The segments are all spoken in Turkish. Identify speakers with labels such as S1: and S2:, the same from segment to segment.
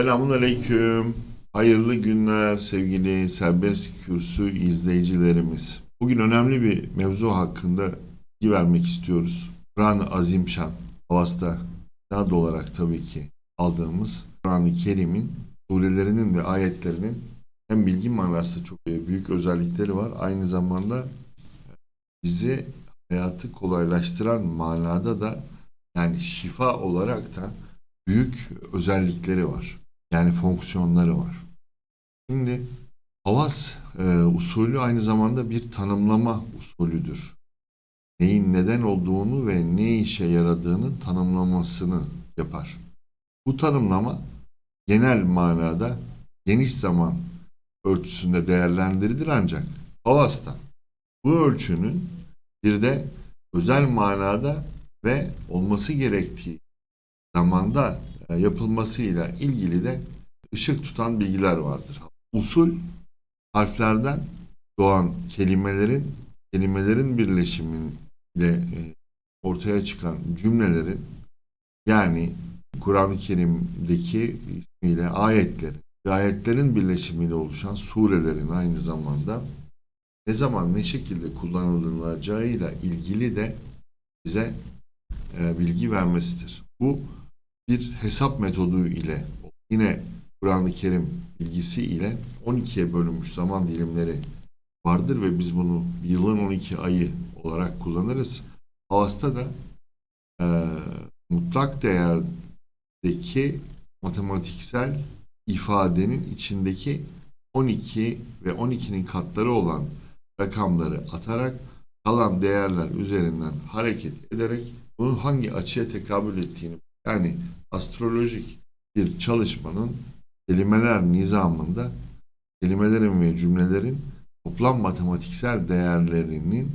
S1: Selamun Aleyküm. Hayırlı günler sevgili serbest kürsü izleyicilerimiz. Bugün önemli bir mevzu hakkında bilgi vermek istiyoruz. Kur'an-ı Azimşan, Havas'ta adı olarak tabii ki aldığımız Kur'an-ı Kerim'in surelerinin ve ayetlerinin hem bilgi manası çok büyük özellikleri var. Aynı zamanda bizi hayatı kolaylaştıran manada da yani şifa olarak da büyük özellikleri var. Yani fonksiyonları var. Şimdi havas e, usulü aynı zamanda bir tanımlama usulüdür. Neyin neden olduğunu ve ne işe yaradığının tanımlamasını yapar. Bu tanımlama genel manada geniş zaman ölçüsünde değerlendirilir ancak havasta bu ölçünün bir de özel manada ve olması gerektiği zamanda yapılmasıyla ilgili de ışık tutan bilgiler vardır. Usul harflerden doğan kelimelerin kelimelerin birleşimiyle e, ortaya çıkan cümlelerin yani Kur'an-ı Kerim'deki ismiyle ayetlerin ayetlerin birleşimiyle oluşan surelerin aynı zamanda ne zaman ne şekilde kullanılacağıyla ilgili de bize e, bilgi vermesidir. Bu bir hesap metodu ile yine Kur'an-ı Kerim bilgisi ile 12'ye bölünmüş zaman dilimleri vardır ve biz bunu yılın 12 ayı olarak kullanırız. Havasta da e, mutlak değerdeki matematiksel ifadenin içindeki 12 ve 12'nin katları olan rakamları atarak kalan değerler üzerinden hareket ederek bunun hangi açıya tekabül ettiğini yani astrolojik bir çalışmanın kelimeler nizamında kelimelerin ve cümlelerin toplam matematiksel değerlerinin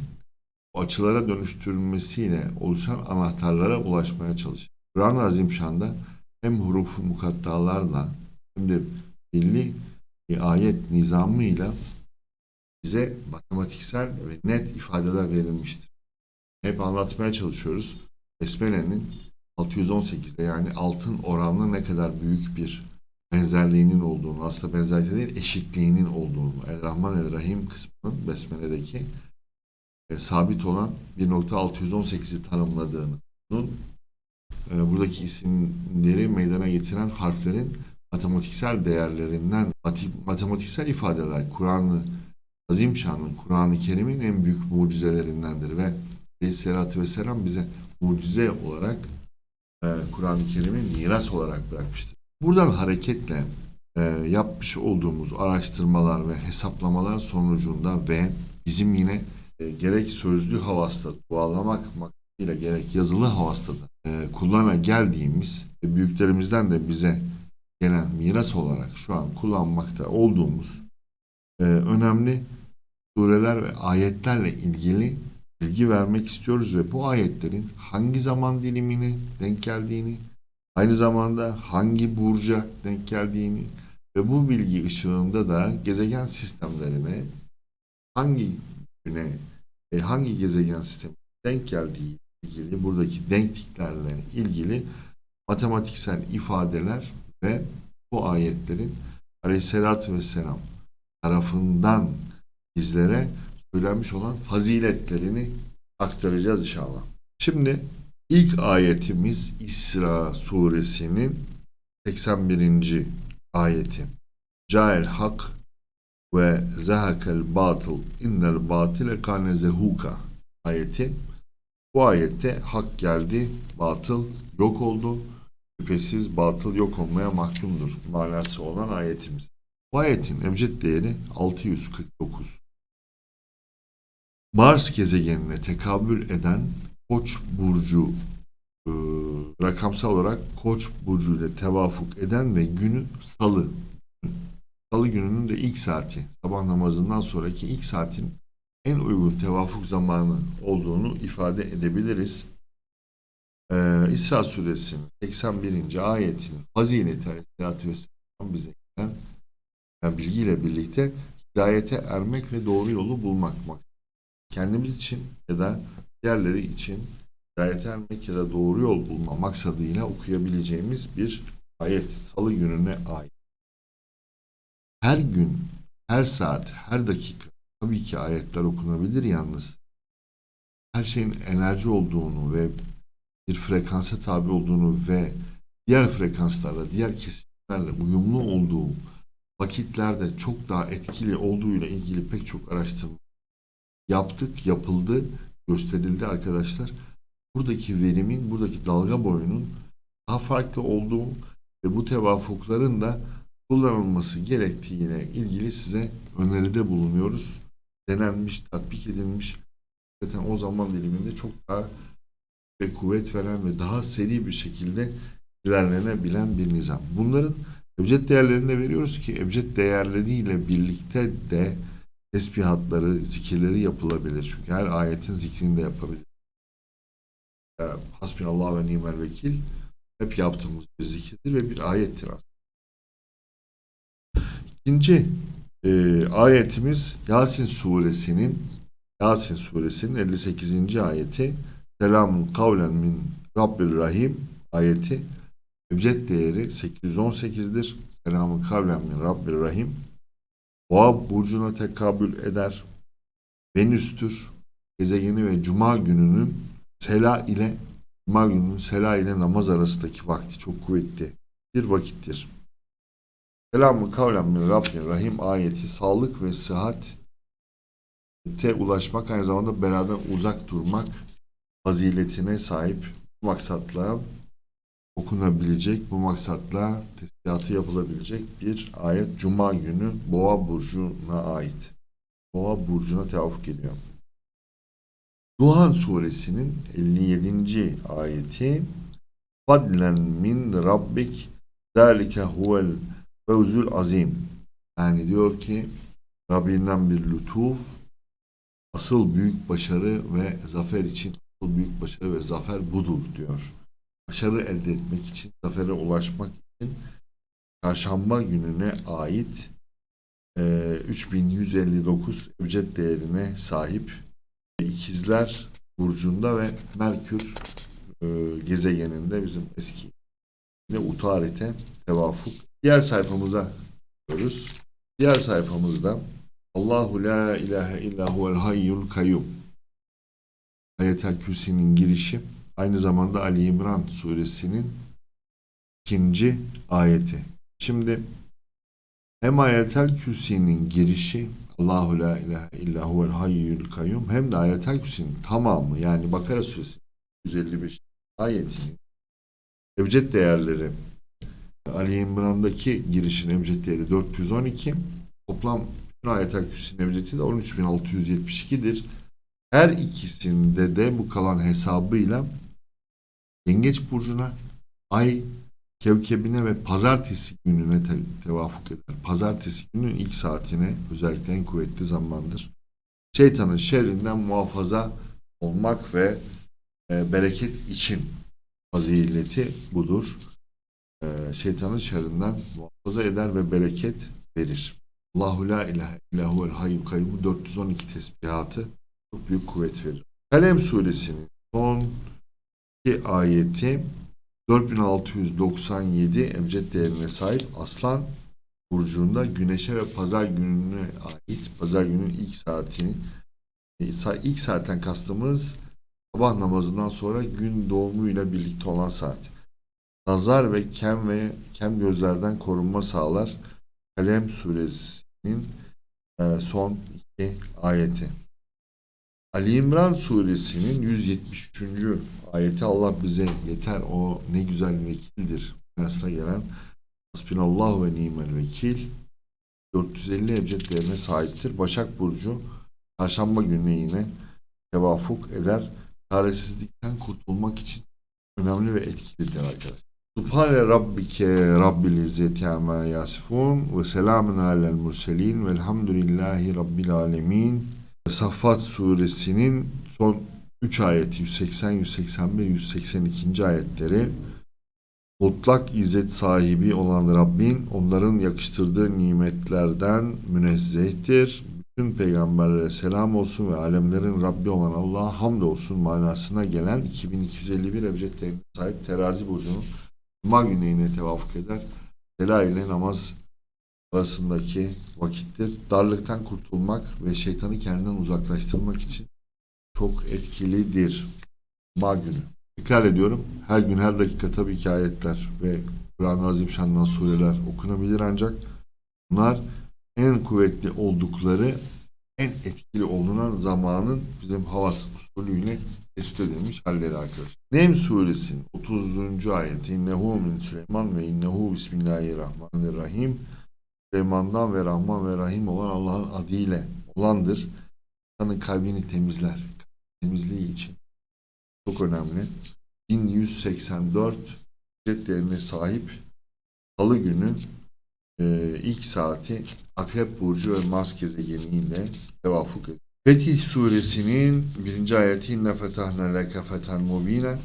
S1: açılara dönüştürülmesiyle oluşan anahtarlara ulaşmaya çalışır. Kur'an-ı Azimşan'da hem hurufu mukattalarla hem de belli bir ayet nizamıyla bize matematiksel ve net ifadeler verilmiştir. Hep anlatmaya çalışıyoruz. Besmele'nin 618'de yani altın oranla ne kadar büyük bir benzerliğinin olduğunu, aslında benzerliği değil eşitliğinin olduğunu, El Rahman El Rahim kısmının Besmele'deki e, sabit olan 1.618'i tanımladığını, bunun e, buradaki isimleri meydana getiren harflerin matematiksel değerlerinden, matematiksel ifadeler, Kur'an'ı Azim Şan'ın, Kur'an-ı Kerim'in en büyük mucizelerindendir ve Aleyhisselatü Vesselam bize mucize olarak Kur'an-ı Kerim'i miras olarak bırakmıştır. Buradan hareketle e, yapmış olduğumuz araştırmalar ve hesaplamalar sonucunda ve bizim yine e, gerek sözlü havasta dualamak maksadıyla gerek yazılı havasta da e, kullana geldiğimiz ve büyüklerimizden de bize gelen miras olarak şu an kullanmakta olduğumuz e, önemli sureler ve ayetlerle ilgili bilgi vermek istiyoruz ve bu ayetlerin hangi zaman dilimine denk geldiğini, aynı zamanda hangi burca denk geldiğini ve bu bilgi ışığında da gezegen sistemlerine hangi güne e, hangi gezegen sistemi denk geldiği ilgili buradaki denkliklerle ilgili matematiksel ifadeler ve bu ayetlerin Aleyhisselatü Vesselam tarafından bizlere söylenmiş olan faziletlerini aktaracağız inşallah. Şimdi ilk ayetimiz İsra suresinin 81. ayeti. Cael hak ve zehakel batıl innel batile kane zehuka ayeti. Bu ayette hak geldi, batıl yok oldu. Şüphesiz batıl yok olmaya mahkumdur manası olan ayetimiz. Bu ayetin ebced değeri 649. Mars gezegenine tekabül eden Koç burcu e, rakamsal olarak Koç burcu ile tevafuk eden ve günü Salı. Salı gününün de ilk saati, sabah namazından sonraki ilk saatin en uygun tevafuk zamanı olduğunu ifade edebiliriz. Ee, İsa suresinin 81. ayetinin fazileti aleyhissalatü vesselam bize gelen yani bilgiyle birlikte hidayete ermek ve doğru yolu bulmak kendimiz için ya da diğerleri için hidayete ermek ya da doğru yol bulma maksadıyla okuyabileceğimiz bir ayet salı gününe ait. Her gün, her saat, her dakika tabii ki ayetler okunabilir yalnız. Her şeyin enerji olduğunu ve bir frekansa tabi olduğunu ve diğer frekanslarla, diğer kesimlerle uyumlu olduğu vakitlerde çok daha etkili olduğuyla ilgili pek çok araştırma yaptık, yapıldı, gösterildi arkadaşlar. Buradaki verimin, buradaki dalga boyunun daha farklı olduğu ve bu tevafukların da kullanılması gerektiğine ilgili size öneride bulunuyoruz. Denenmiş, tatbik edilmiş. Zaten o zaman diliminde çok daha ve kuvvet veren ve daha seri bir şekilde ilerlenebilen bir nizam. Bunların ebced değerlerini de veriyoruz ki ebced değerleriyle birlikte de tesbihatları, zikirleri yapılabilir. Çünkü her ayetin zikrini de yapabilir. Ee, Hasbinallah ve nimel vekil hep yaptığımız bir zikirdir ve bir ayettir aslında. İkinci e, ayetimiz Yasin suresinin Yasin suresinin 58. ayeti Selamun kavlen min Rabbir Rahim ayeti Ebced değeri 818'dir. Selamun kavlen min Rabbir Rahim Boğa burcuna tekabül eder. Venüs'tür. Gezegeni ve Cuma gününün Sela ile Cuma gününün Sela ile namaz arasındaki vakti çok kuvvetli bir vakittir. Selamun kavlen min Rabbin Rahim ayeti sağlık ve sıhhat te ulaşmak aynı zamanda beraber uzak durmak faziletine sahip maksatla okunabilecek, bu maksatla tesbihatı yapılabilecek bir ayet Cuma günü Boğa burcuna ait. Boğa burcuna tevafuk ediyor. Duhan suresinin 57. ayeti Fadlen min rabbik zalike huvel fevzul azim. Yani diyor ki Rabbinden bir lütuf asıl büyük başarı ve zafer için asıl büyük başarı ve zafer budur diyor. Başarı elde etmek için, zafere ulaşmak için çarşamba gününe ait e, 3159 ebced değerine sahip ikizler burcunda ve Merkür e, gezegeninde bizim eski ne utarite tevafuk. Diğer sayfamıza gidiyoruz. Diğer sayfamızda Allahu la ilahe illa huvel hayyul kayyum Ayetel Kürsi'nin girişi aynı zamanda Ali İmran suresinin ikinci ayeti. Şimdi hem Ayetel Kürsi'nin girişi Allahu la ilahe illa huvel hayyul kayyum hem de Ayetel Kürsi'nin tamamı yani Bakara suresi 155 ayetinin ebced değerleri Ali İmran'daki girişin ebced değeri 412 toplam Ayetel Kürsi'nin ebcedi de 13672'dir. Her ikisinde de bu kalan hesabıyla Yengeç burcuna ay kevkebine ve pazartesi gününe te tevafuk eder. Pazartesi günün ilk saatine özellikle en kuvvetli zamandır. Şeytanın şerrinden muhafaza olmak ve e, bereket için fazileti budur. E, şeytanın şerrinden muhafaza eder ve bereket verir. Allahu la ilahe illa huvel hayyul kayyum 412 tesbihatı çok büyük kuvvet verir. Kalem suresinin son ayeti 4697 ebced değerine sahip Aslan burcunda güneşe ve pazar gününe ait pazar günün ilk saatini ilk saatten kastımız sabah namazından sonra gün doğumuyla birlikte olan saat. Nazar ve kem ve kem gözlerden korunma sağlar. Kalem suresinin e, son iki ayeti. Ali İmran suresinin 173. ayeti Allah bize yeter o ne güzel vekildir. Nasıl gelen Hasbinallah ve nimel vekil 450 ebced değerine sahiptir. Başak Burcu çarşamba günü yine tevafuk eder. Çaresizlikten kurtulmak için önemli ve etkilidir arkadaşlar. Subhane Rabbike Rabbil İzzeti Amma Yasifun ve selamun alel murselin velhamdülillahi Rabbil Alemin. Saffat suresinin son 3 ayeti 180, 181, 182. ayetleri mutlak izzet sahibi olan Rabbin onların yakıştırdığı nimetlerden münezzehtir. Bütün peygamberlere selam olsun ve alemlerin Rabbi olan Allah'a hamd olsun manasına gelen 2251 ebcedlerine sahip terazi burcunun Cuma günü yine tevafuk eder. Sela ile namaz arasındaki vakittir. Darlıktan kurtulmak ve şeytanı kendinden uzaklaştırmak için çok etkilidir. Cuma günü. Tekrar ediyorum. Her gün her dakika tabii ki ayetler ve Kur'an-ı Azimşan'dan sureler okunabilir ancak bunlar en kuvvetli oldukları en etkili olunan zamanın bizim havas usulüyle tespit edilmiş halleri arkadaşlar. Nem suresinin 30. ayeti İnnehu min Süleyman ve innehu bismillahirrahmanirrahim Süleyman'dan ve Rahman ve Rahim olan Allah'ın adıyla olandır. İnsanın kalbini temizler. Temizliği için çok önemli. 1184 ücretlerine sahip Salı günü e, ilk saati Akrep Burcu ve Mars gezegeniyle tevafuk ediyor. Fetih suresinin birinci ayeti İnne fetahne leke feten mubine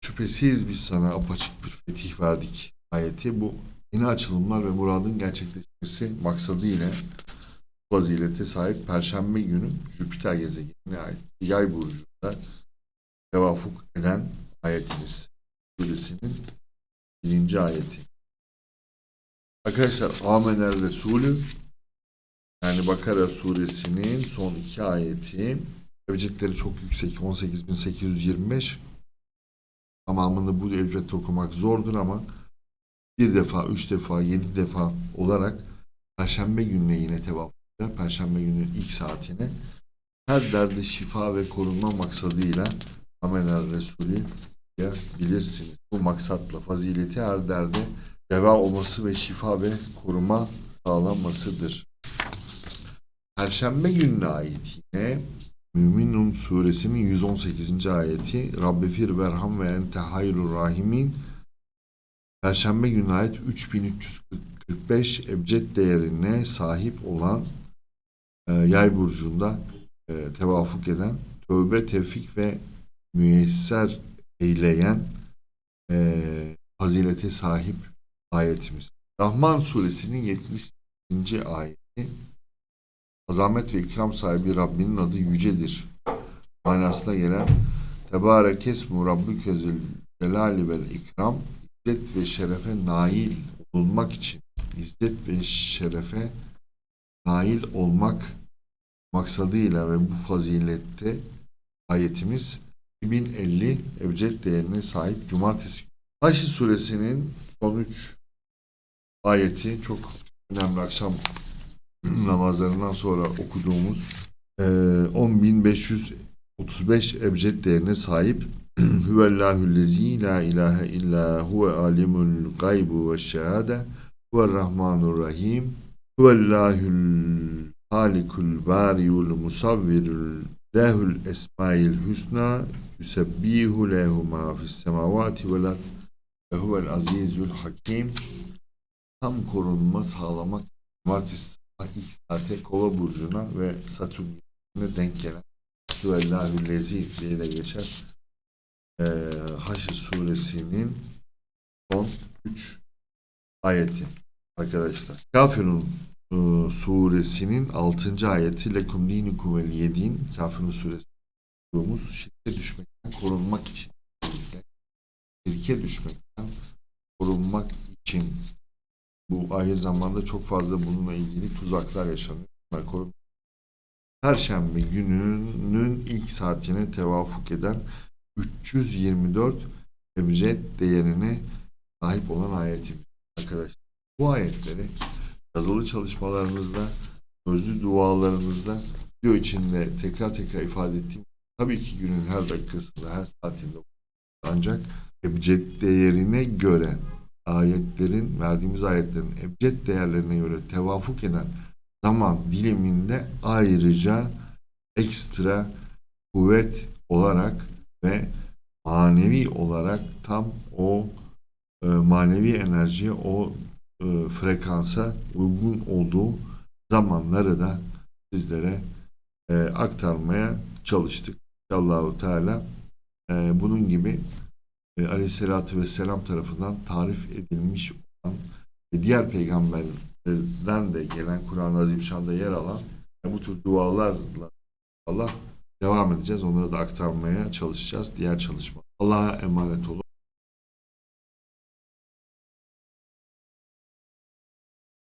S1: Şüphesiz biz sana apaçık bir fetih verdik ayeti. Bu yeni açılımlar ve muradın gerçekleşmesi maksadıyla fazilete sahip Perşembe günü Jüpiter gezegenine ait Yay burcunda tevafuk eden ayetimiz. Suresinin birinci ayeti. Arkadaşlar Amener Resulü yani Bakara suresinin son iki ayeti ebcedleri çok yüksek 18825 tamamını bu elbette okumak zordur ama bir defa, üç defa, yedi defa olarak Perşembe gününe yine tevafuk eder. Perşembe gününün ilk saatine her derde şifa ve korunma maksadıyla Amener Resulü bilirsiniz. Bu maksatla fazileti her derde deva olması ve şifa ve koruma sağlanmasıdır. Perşembe gününe ait yine Müminun suresinin 118. ayeti Rabbefir verham ve ente hayrur rahimin Perşembe gününe ait 3345 ebced değerine sahip olan e, yay burcunda e, tevafuk eden tövbe, tevfik ve müyesser eyleyen e, fazilete sahip ayetimiz. Rahman suresinin 70. ayeti azamet ve ikram sahibi Rabbinin adı yücedir. Manasına gelen Tebarek esmu Rabbike celali vel ikram izzet ve şerefe nail olmak için izzet ve şerefe nail olmak maksadıyla ve bu fazilette ayetimiz 2050 ebced değerine sahip cumartesi. Haşr suresinin son 3 ayeti çok önemli akşam namazlarından sonra okuduğumuz e, 10.535 ebced değerine sahip Hüvellahüllezî la ilahe illa huve alimul gaybu ve şehade huverrahmanurrahim huvellahül halikul bariyul musavvirul lehul esmail hüsna yusebbihu lehu ma fis semavati vel ve huvel azizül hakim tam korunma sağlamak cumartesi sabah ilk saate kova burcuna ve satürn güneşine denk gelen Hüvellahüllezi diye de geçer ee, Haşr suresinin son 3 ayeti arkadaşlar. Kafirun e, suresinin 6. ayeti Lekum dinikum vel yedin Kafirun suresi okuduğumuz şirke düşmekten korunmak için şirke düşmekten korunmak için bu ahir zamanda çok fazla bununla ilgili tuzaklar yaşanıyor. Korun- Perşembe gününün ilk saatine tevafuk eden 324 ebced değerine sahip olan ayetimiz arkadaşlar. Bu ayetleri yazılı çalışmalarımızda, sözlü dualarımızda video içinde tekrar tekrar ifade ettiğim tabii ki günün her dakikasında, her saatinde ancak ebced değerine göre ayetlerin, verdiğimiz ayetlerin ebced değerlerine göre tevafuk eden zaman diliminde ayrıca ekstra kuvvet olarak ve manevi olarak tam o e, manevi enerjiye, o e, frekansa uygun olduğu zamanları da sizlere e, aktarmaya çalıştık. Allahu Teala e, bunun gibi e, Aleyhisselatü Vesselam tarafından tarif edilmiş olan ve diğer peygamberlerden de gelen Kur'an-ı Azimşan'da yer alan e, bu tür dualarla Allah devam edeceğiz. Onları da aktarmaya çalışacağız. Diğer çalışma. Allah'a emanet olun.